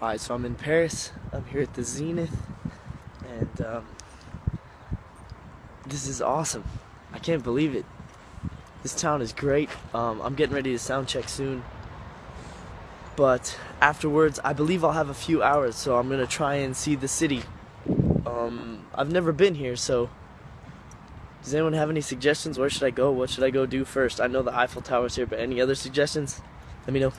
Alright, so I'm in Paris. I'm here at the Zenith, and um, this is awesome. I can't believe it. This town is great. Um, I'm getting ready to sound check soon, but afterwards, I believe I'll have a few hours, so I'm gonna try and see the city. Um, I've never been here, so does anyone have any suggestions? Where should I go? What should I go do first? I know the Eiffel Tower's here, but any other suggestions? Let me know.